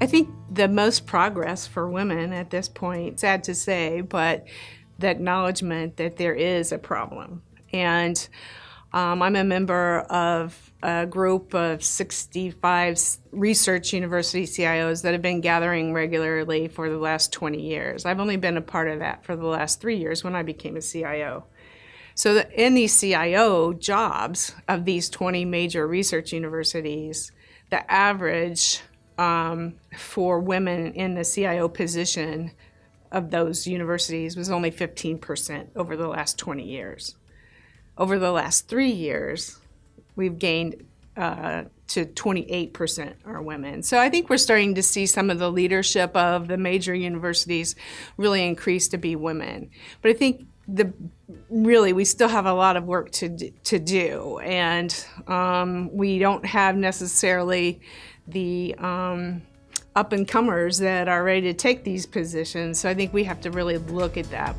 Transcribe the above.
I think the most progress for women at this point, sad to say, but the acknowledgement that there is a problem. And um, I'm a member of a group of 65 research university CIOs that have been gathering regularly for the last 20 years. I've only been a part of that for the last three years when I became a CIO. So in these CIO jobs of these 20 major research universities, the average um, for women in the CIO position of those universities was only 15% over the last 20 years. Over the last three years, we've gained uh, to 28% are women. So I think we're starting to see some of the leadership of the major universities really increase to be women. But I think the really we still have a lot of work to to do, and um, we don't have necessarily the um, up and comers that are ready to take these positions. So I think we have to really look at that.